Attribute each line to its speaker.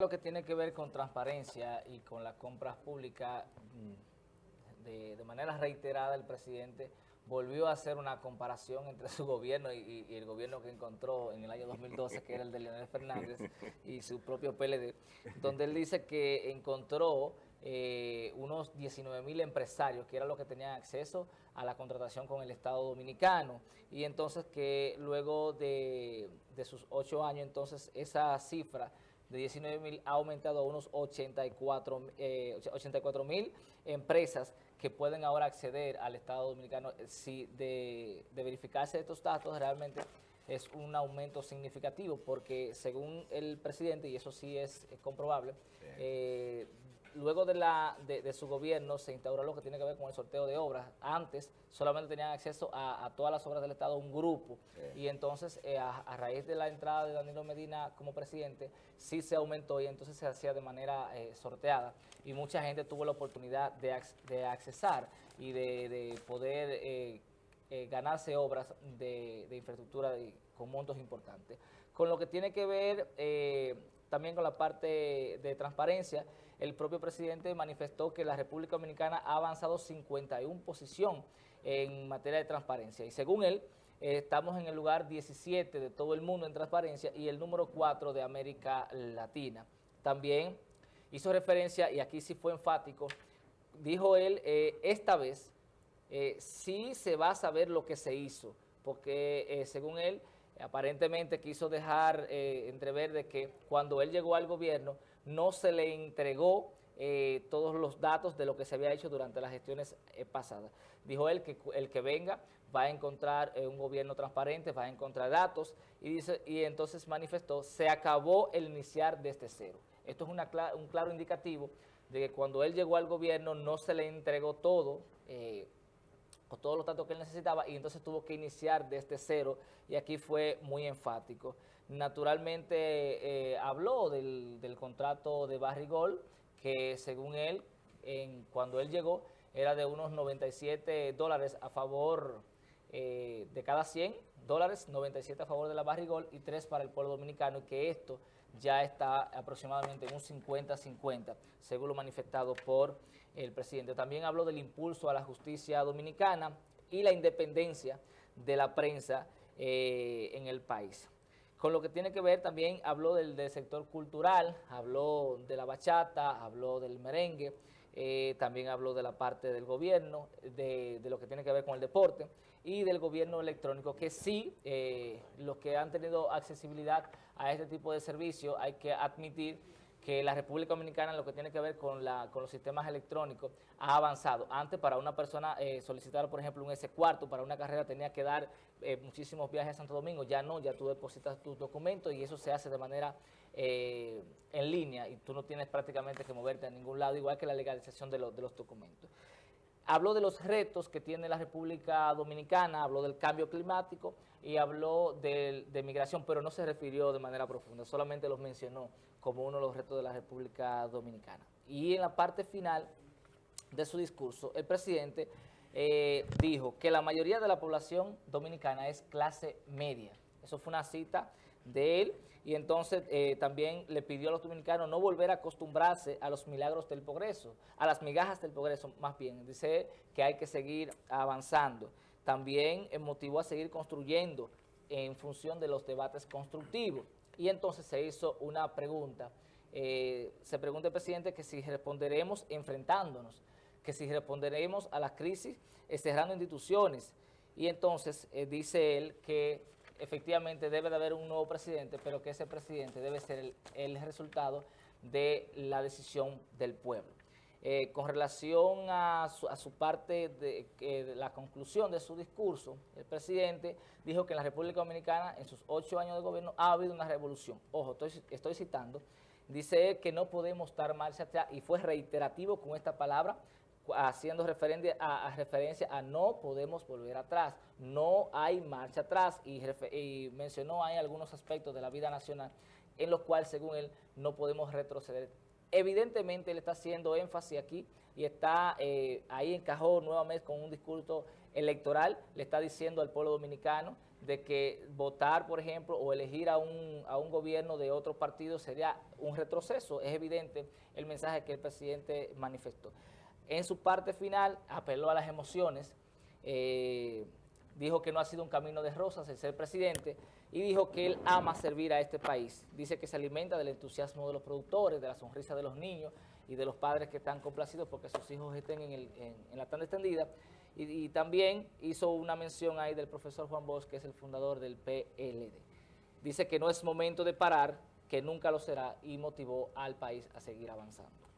Speaker 1: Lo que tiene que ver con transparencia y con las compras públicas, mm, de, manera reiterada el presidente volvió a hacer una comparación entre su gobierno y, y, el gobierno que encontró en el año 2012, que era el de Leonel Fernández, y su propio PLD, donde él dice que encontró eh, unos 19 mil empresarios, que era lo que tenían acceso a la contratación con el Estado Dominicano, y entonces que luego de, de sus ocho años, entonces esa cifra de 19 mil ha aumentado a unos 84 mil eh, empresas que pueden ahora acceder al Estado Dominicano. Si de, de verificarse estos datos, realmente es un aumento significativo porque según el presidente, y eso sí es, es comprobable, eh, luego de, la, de, de, su gobierno se instauró lo que tiene que ver con el sorteo de obras. Antes solamente tenían acceso a, a todas las obras del Estado un grupo sí. y entonces eh, a, a, raíz de la entrada de Danilo Medina como presidente sí se aumentó y entonces se hacía de manera eh, sorteada y mucha gente tuvo la oportunidad de, de accesar y de, de poder eh, ganarse obras de, infraestructura con montos importantes. Con lo que tiene que ver eh, también con la parte de transparencia, el propio presidente manifestó que la República Dominicana ha avanzado 51 posición en materia de transparencia y según él, eh, estamos en el lugar 17 de todo el mundo en transparencia y el número 4 de América Latina. También hizo referencia, y aquí sí fue enfático, dijo él, eh, esta vez eh, sí se va a saber lo que se hizo, porque según él, aparentemente quiso dejar eh, entrever de que cuando él llegó al gobierno no se le entregó eh, todos los datos de lo que se había hecho durante las gestiones eh, pasadas. Dijo él que el que venga va a encontrar un gobierno transparente, va a encontrar datos y, dice, y entonces manifestó, se acabó el iniciar desde cero. Esto es un claro indicativo de que cuando él llegó al gobierno no se le entregó todo, con todos los datos que él necesitaba y entonces tuvo que iniciar desde cero y aquí fue muy enfático. Naturalmente eh, habló del, del, contrato de Barrigol que según él, en, cuando él llegó, era de unos 97 dólares a favor eh, de cada 100 dólares, 97 a favor de la Barrigol y 3 para el pueblo dominicano y que esto ya está aproximadamente en un 50-50, según lo manifestado por el presidente. También habló del impulso a la justicia dominicana y la independencia de la prensa eh, en el país. Con lo que tiene que ver también habló del, sector cultural, habló de la bachata, habló del merengue, eh, también habló de la parte del gobierno, de, de, lo que tiene que ver con el deporte y del gobierno electrónico, que sí, eh, los que han tenido accesibilidad a este tipo de servicio, hay que admitir que la República Dominicana en lo que tiene que ver con, la, con los sistemas electrónicos ha avanzado. Antes para una persona eh, solicitar, por ejemplo, un S4 para una carrera tenía que dar eh, muchísimos viajes a Santo Domingo, ya no, ya tú depositas tus documentos y eso se hace de manera eh, en línea y tú no tienes prácticamente que moverte a ningún lado, igual que la legalización de, lo, de los documentos. Habló de los retos que tiene la República Dominicana, habló del cambio climático y habló de, migración, pero no se refirió de manera profunda, solamente los mencionó como uno de los retos de la República Dominicana. Y en la parte final de su discurso, el presidente eh, dijo que la mayoría de la población dominicana es clase media. Eso fue una cita de él y entonces eh, también le pidió a los dominicanos no volver a acostumbrarse a los milagros del progreso, a las migajas del progreso más bien. Dice que hay que seguir avanzando. También motivó a seguir construyendo en función de los debates constructivos. Y entonces se hizo una pregunta. Eh, se pregunta el presidente que si responderemos enfrentándonos, que si responderemos a las crisis cerrando instituciones. Y entonces eh, dice él que efectivamente debe de haber un nuevo presidente, pero que ese presidente debe ser el, resultado de la decisión del pueblo. Eh, con relación a su, parte de, de, la conclusión de su discurso, el presidente dijo que en la República Dominicana, en sus ocho años de gobierno, ha habido una revolución. Ojo, estoy, estoy citando. Dice que no podemos dar marcha atrás, y fue reiterativo con esta palabra, haciendo referencia a, referencia a no podemos volver atrás, no hay marcha atrás y, mencionó hay algunos aspectos de la vida nacional en los cuales según él no podemos retroceder. Evidentemente él está haciendo énfasis aquí y está eh, ahí encajó nuevamente con un discurso electoral le está diciendo al pueblo dominicano de que votar, por ejemplo, o elegir a un, a un gobierno de otro partido sería un retroceso. Es evidente el mensaje que el presidente manifestó. En su parte final apeló a las emociones, eh, dijo que no ha sido un camino de rosas el ser presidente y dijo que él ama servir a este país. Dice que se alimenta del entusiasmo de los productores, de la sonrisa de los niños y de los padres que están complacidos porque sus hijos estén en, la tanda extendida. Y, también hizo una mención ahí del profesor Juan Bosch, que es el fundador del PLD. Dice que no es momento de parar, que nunca lo será y motivó al país a seguir avanzando.